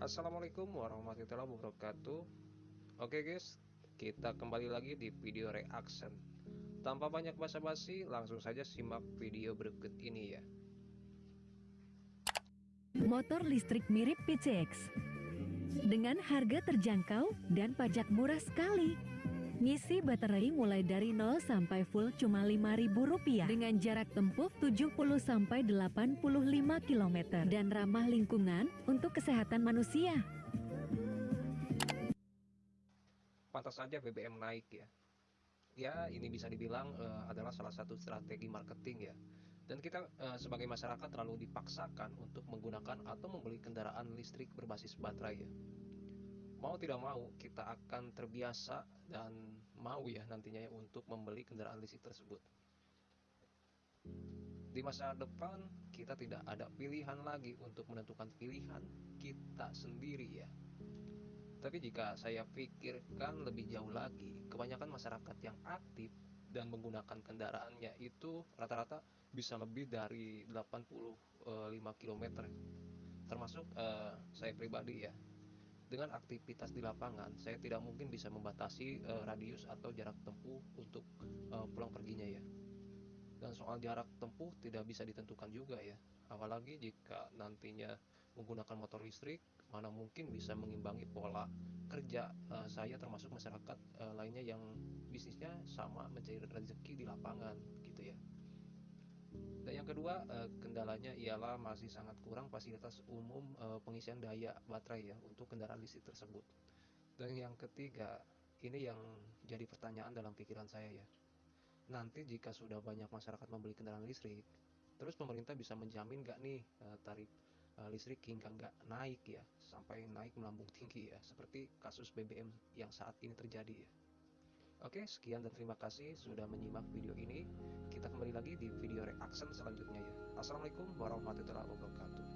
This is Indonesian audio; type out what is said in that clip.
Assalamualaikum warahmatullahi wabarakatuh. Oke guys, kita kembali lagi di video reaction. Tanpa banyak basa-basi, langsung saja simak video berikut ini ya. Motor listrik mirip PCX Dengan harga terjangkau dan pajak murah sekali Ngisi baterai mulai dari 0 sampai full cuma Rp5.000 dengan jarak tempuh 70 sampai 85 km dan ramah lingkungan untuk kesehatan manusia. Pantas saja BBM naik ya. Ya, ini bisa dibilang uh, adalah salah satu strategi marketing ya. Dan kita uh, sebagai masyarakat terlalu dipaksakan untuk menggunakan atau membeli kendaraan listrik berbasis baterai ya mau tidak mau kita akan terbiasa dan mau ya nantinya ya untuk membeli kendaraan listrik tersebut. Di masa depan kita tidak ada pilihan lagi untuk menentukan pilihan kita sendiri ya. Tapi jika saya pikirkan lebih jauh lagi, kebanyakan masyarakat yang aktif dan menggunakan kendaraannya itu rata-rata bisa lebih dari 85 km. Termasuk uh, saya pribadi ya, dengan aktivitas di lapangan, saya tidak mungkin bisa membatasi uh, radius atau jarak tempuh untuk uh, pulang perginya ya. Dan soal jarak tempuh tidak bisa ditentukan juga ya. Apalagi jika nantinya menggunakan motor listrik, mana mungkin bisa mengimbangi pola kerja uh, saya termasuk masyarakat uh, lainnya yang bisnisnya sama mencari rezeki di lapangan gitu ya. Dan yang kedua, eh, kendalanya ialah masih sangat kurang fasilitas umum eh, pengisian daya baterai ya untuk kendaraan listrik tersebut. Dan yang ketiga, ini yang jadi pertanyaan dalam pikiran saya ya. Nanti jika sudah banyak masyarakat membeli kendaraan listrik, terus pemerintah bisa menjamin nggak nih eh, tarif listrik hingga nggak naik ya, sampai naik melambung tinggi ya, seperti kasus BBM yang saat ini terjadi ya. Oke, sekian dan terima kasih sudah menyimak video ini. Reaction selanjutnya ya. Assalamualaikum warahmatullahi wabarakatuh.